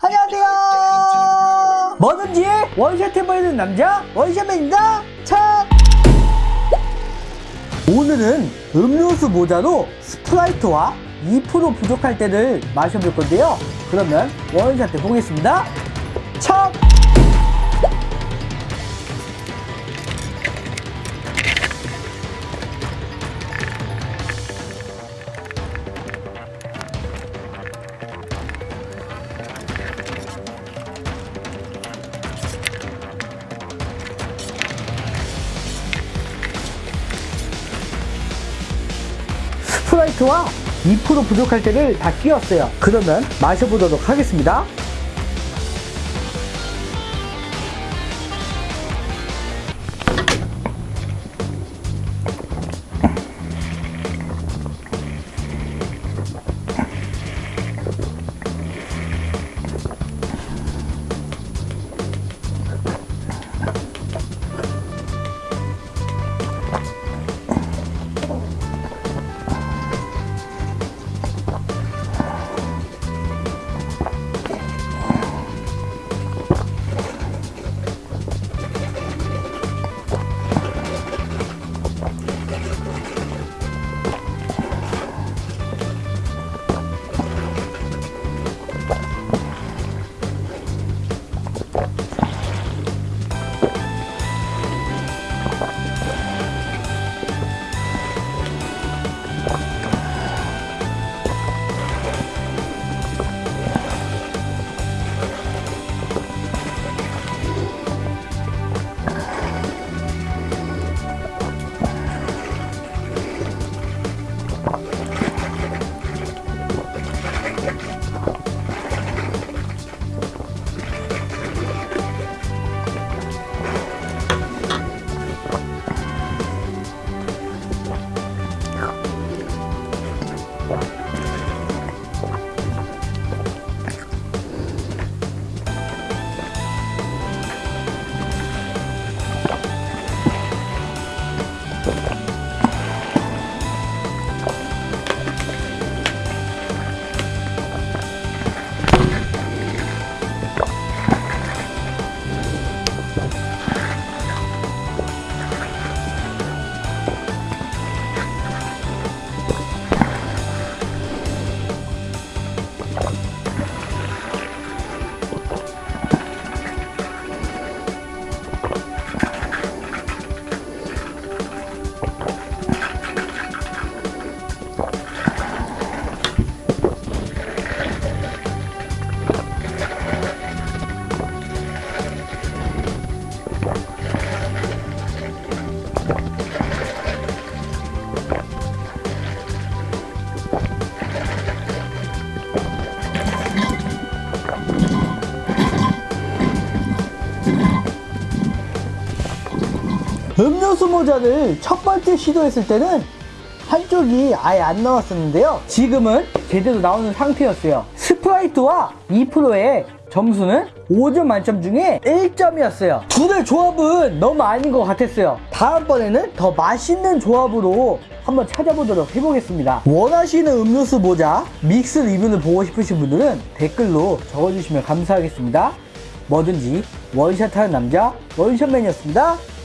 안녕하세요. 뭐든지? 원샷 해보이는 남자? 원샷맨입니다 차! 오늘은 음료수 모자로 스프라이트와 2% 부족할 때를 마셔볼 건데요. 그러면 원샷 해보겠습니다. 차 스프라이트와 2% 부족할 때를 다 끼웠어요. 그러면 마셔보도록 하겠습니다. 음료수 모자를 첫 번째 시도했을 때는 한쪽이 아예 안 나왔었는데요. 지금은 제대로 나오는 상태였어요. 스프라이트와 2%의 점수는 5점 만점 중에 1점이었어요. 둘의 조합은 너무 아닌 것 같았어요. 다음번에는 더 맛있는 조합으로 한번 찾아보도록 해보겠습니다. 원하시는 음료수 모자 믹스 리뷰를 보고 싶으신 분들은 댓글로 적어주시면 감사하겠습니다. 뭐든지 원샷하는 남자 원샷맨이었습니다.